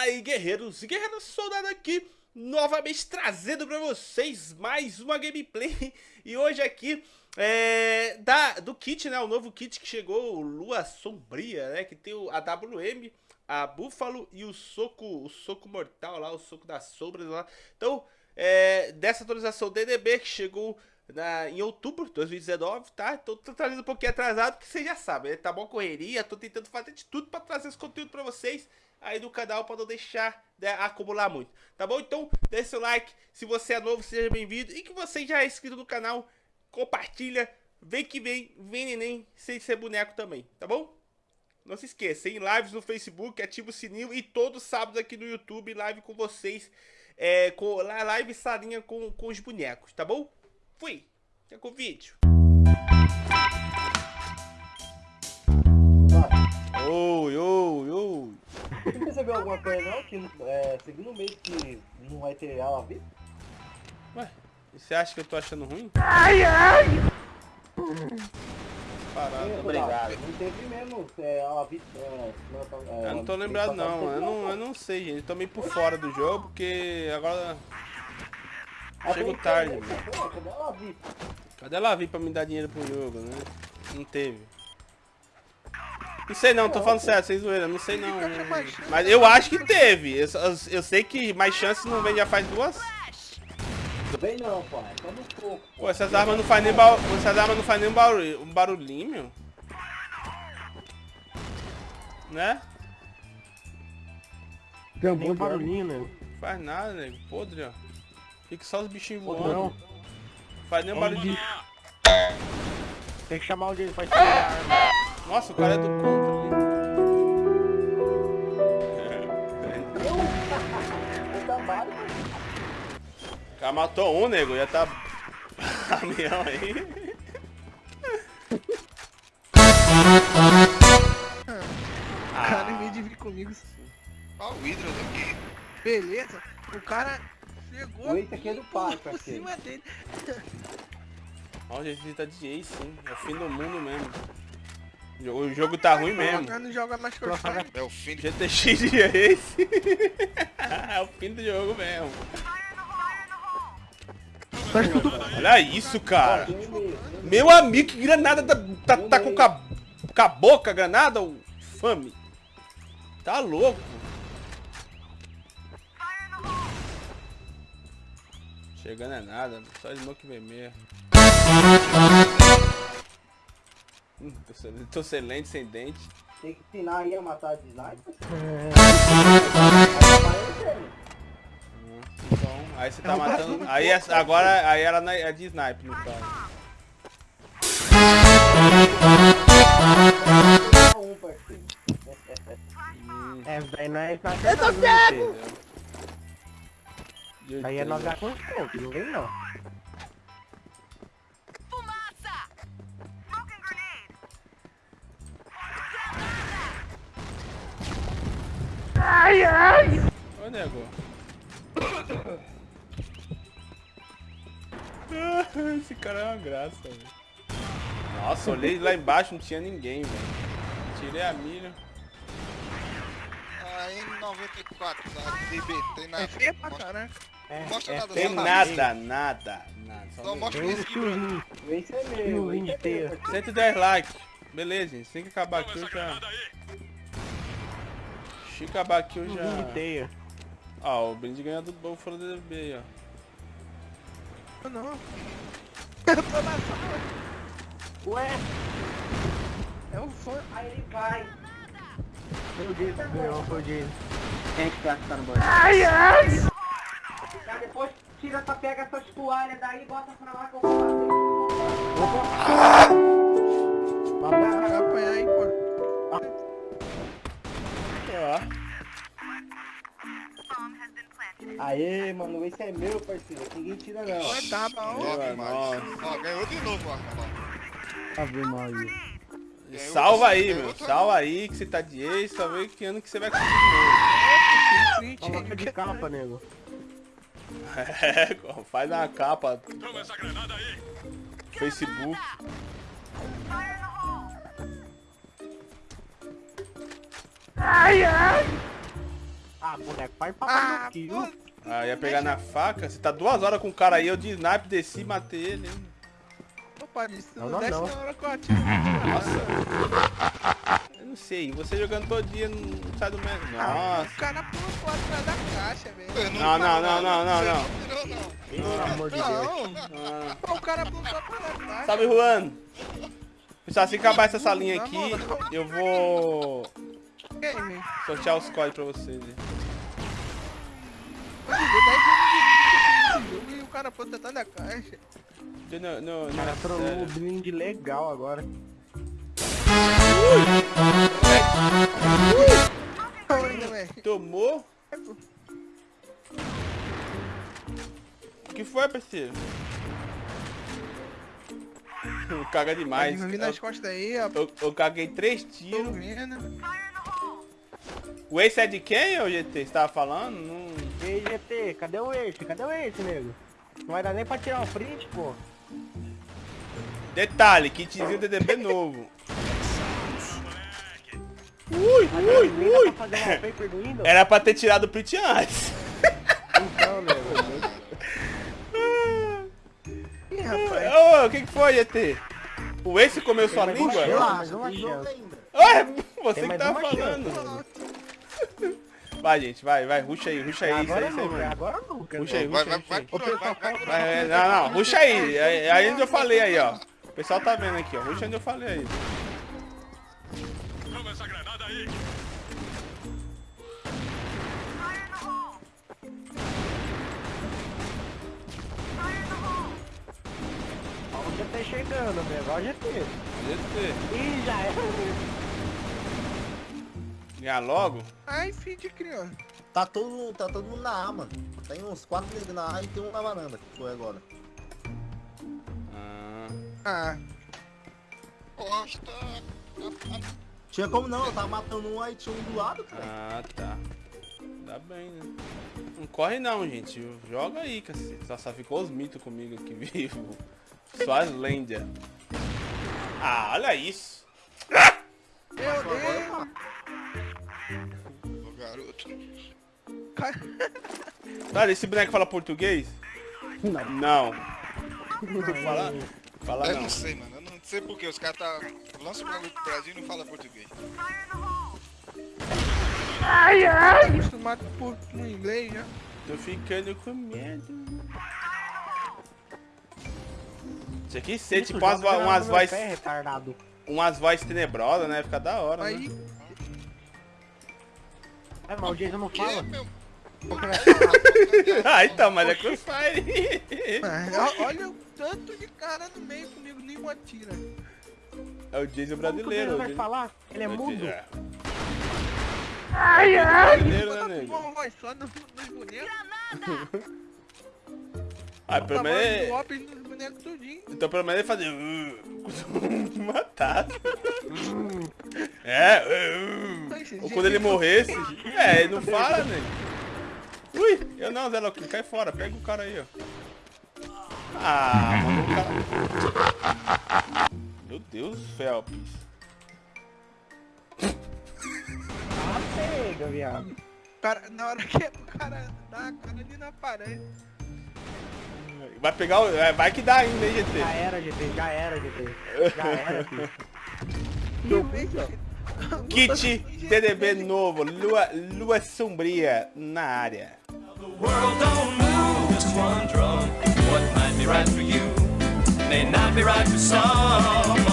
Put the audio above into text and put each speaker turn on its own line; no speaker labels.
Fala aí, guerreiros e guerreiros, soldado aqui, novamente trazendo pra vocês mais uma gameplay. E hoje aqui, é, da, do kit, né, o novo kit que chegou, Lua Sombria, né, que tem o, a WM, a Búfalo e o Soco, o Soco Mortal lá, o Soco das Sombras lá. Então, é, dessa atualização DDB que chegou na, em outubro de 2019, tá? Então tô trazendo um pouquinho atrasado, porque vocês já sabem, né? Tá bom correria, tô tentando fazer de tudo pra trazer esse conteúdo pra vocês aí do canal para não deixar né, acumular muito, tá bom? Então, deixe seu like, se você é novo, seja bem-vindo, e que você já é inscrito no canal, compartilha, vem que vem, vem neném, sem ser boneco também, tá bom? Não se esqueça, em lives no Facebook, ativa o sininho e todos sábados aqui no YouTube, live com vocês, é, com, live salinha com, com os bonecos, tá bom? Fui, até com o vídeo. Oi, oi, oi.
Você percebeu alguma coisa não? Que é, segundo mês que não vai ter aula VIP?
Ué, você acha que eu tô achando ruim?
Ai, ai!
Parado.
Obrigado. Não teve mesmo é, aula VIP. É,
é, eu não tô lembrado não, eu não, eu não sei, gente. Eu tô meio por fora do jogo, porque agora... Chego tarde, mano.
Cadê a aula VIP?
Cadê ela vir pra me dar dinheiro pro jogo, né? Não teve. Não sei não, tô falando sério, sem zoeira, não sei não. Mas eu acho que teve. Eu, eu, eu sei que mais chances não vem já faz duas.
Vem não, pai. Tá no pouco.
Pô, essas armas não fazem nem barulho. Essas armas não fazem nem barulho, um barulhinho. Né?
Tem um bom barulhinho, né?
Faz nada, nego. Podre, ó. Fica só os bichinhos voando. Não. Faz nem um barulho.
Tem que chamar o dele pra tirar a arma.
Nossa, o cara é do contra ali. O cara matou um, nego, já tá caminhão aí.
O cara, em vez de vir comigo,
Olha o Hydra aqui.
beleza, o cara chegou
Esse aqui é do pai,
por cima dele.
Ó, a gente tá de ace, sim. É o fim do mundo mesmo. O jogo tá ruim mesmo.
Não joga mais que eu
É o fim de...
GTX de é o fim do jogo mesmo. Olha isso, cara. Meu amigo, que granada tá, tá, tá com, a, com a boca, granada, o fame. Tá louco. Chegando é nada, só smoke vermelho. Tô, sem, tô sem lente, sem dente.
Tem que ensinar aí a matar de sniper.
Hum, Então, aí você tá matando. Aí essa- agora aí ela é é de sniper, no caso.
Parceiro.
Hum,
É, daí não é
Eu tô cego!
Aí é nós com pontos, não vem não. Ai, ai!
Ô, nego. Esse cara é uma graça, velho. Nossa, olhei lá embaixo, não tinha ninguém, velho. Tirei a milha.
A N94 da DB, tem nada.
É feia pra caraca.
É,
Mostra
é
nada,
Tem
só
nada, nada, nada. Só
Só
mesmo.
mostra esse aqui,
tiozinho.
Esse é meu.
Tiozinho
esse é
de teia.
meu, parceiro.
110 likes. Beleza, gente. Tem que acabar aqui já. Se acabar aqui eu já.
teia.
Ó, o brinde ganhou do Buffalo DB aí, ó.
Ah, Não. Eu tô na sala.
Ué,
É um fã.
aí ele vai.
Foi o Jason que ganhou, foi o Jason.
Quem é que tá que tá no banheiro?
Ai, ai!
Tá, depois tira essa, pega essas toalhas daí e bota pra lá que eu vou fazer.
Vai apanhar
Aê, mano, esse é meu, parceiro. Ninguém tira não.
Vai tá bom.
Ó, demais.
nossa.
Ó, ganhou de novo lá.
Ave Maria.
Ganhou
Salva aí,
ganhou
meu. Salva aí que você tá de ex, só vê que ano que você vai conseguir.
Coloca de capa, nego.
É, faz uma capa. Facebook.
Ai, ai! Ah, boneco, vai pra
Ah,
aqui?
Ah, ia pegar na faca. Você tá duas horas com o cara aí, eu de snipe desci e matei ele. hein?
Opa, isso
Não,
não,
não,
desce
não.
na hora que eu atiro.
Nossa. Eu não sei, você jogando todo dia não sai do mesmo. Nossa.
O cara pulou atrás da caixa, velho.
Não, não, não, não, não, não.
Pelo amor de Deus.
Não,
Ah.
pô, o cara pulou só por atrás.
Salve, Juan. Pessoal, assim que acabar essa salinha aqui, eu vou sortear os códigos pra vocês. hein?
Eu joguei 10 anos de jogo e o cara pulou atrás da caixa.
No, no,
O cara
no,
trollou o blind legal agora.
Tomou? O que foi, parceiro? Caga demais.
Vai vir nas costas aí, ó.
Eu, eu caguei três tiros. O Ace é de quem, ô GT? Você tava falando? Não...
E aí, GT, cadê o Ace? Cadê o Ace, nego? Não vai dar nem pra tirar um print, pô.
Detalhe, kitzinho DDB novo. Ui, ui, ui. Era pra ter tirado o print antes.
Então, nego.
Ih, rapaz.
Ô, o que, que foi, GT? O Ace comeu sua língua?
uma
Relaxa,
uma chance.
ainda.
Ué, você
Tem
que
uma
falando.
chance.
Vai, gente, vai, vai, ruxa aí, ruxa aí, isso aí,
Agora
isso aí, mano.
agora nunca.
Ruxa aí, ruxa aí, ruxa
vai
aí.
Vai, vai
não, não, ruxa aí. Aí aí onde eu falei aí, ó. O pessoal tá vendo aqui, ó. Ruxa onde eu falei aí.
Ó, o GT chegando, nego. Ó o GT.
GT.
Ih, já era.
Ganhar logo?
Ai, filho de criança.
Tá todo, mundo- tá todo mundo na A, mano. Tem uns quatro negros na A e tem um na varanda, que foi agora.
Ah,
Ah,
Costa.
Tinha como não, eu tava matando um aí tinha um do lado, cara.
ah, tá. Dá bem, né? Não corre não, gente. Joga aí, cacete. Só, só ficou os mitos comigo aqui vivo. Só as lendas. Ah, olha isso.
meu Deus.
Ô, garoto.
Cara,
esse boneco fala português? Não. Não. Fala, fala
Eu
não.
não sei, mano. Eu não sei porque os caras tá... lançam o bagulho pro Brasil e não fala português.
acostumado por no inglês já.
Tô ficando com medo. Isso aqui ser tipo umas, umas vozes
retardado.
umas vozes tenebrosas, né? Fica da hora,
Aí,
né?
É, mas o Jason não fala. vai
ah, então, mas é Crossfire.
ó, olha o tanto de cara no meio comigo, nenhum atira.
É o Jason brasileiro. O
vai
Jason-
falar? Ele é
o
mudo.
Jason- Ai, ai. Brasileiro, né, nego?
uma voz só no- nos bonecos.
Ah, pelo
do
menos.
Tudinho.
Então pelo menos ele fazer. uh, Matado. É. uh, Ou quando ele morresse. É, ele não fala, né? Ui, eu não, Zé Louco, cai fora, pega o cara aí, ó. Ah, mano, o cara. Meu Deus, Felps.
Ah, pega, viado.
Cara, na hora que o cara dá a cara ali na parede.
Vai pegar o. é, Vai que dá ainda, hein, GT.
Já era, GT, já era, GT. Já era, filho.
Meu Deus.
Kit TDB novo, lua, lua sombria na área.
What might be right for you may not be right for some.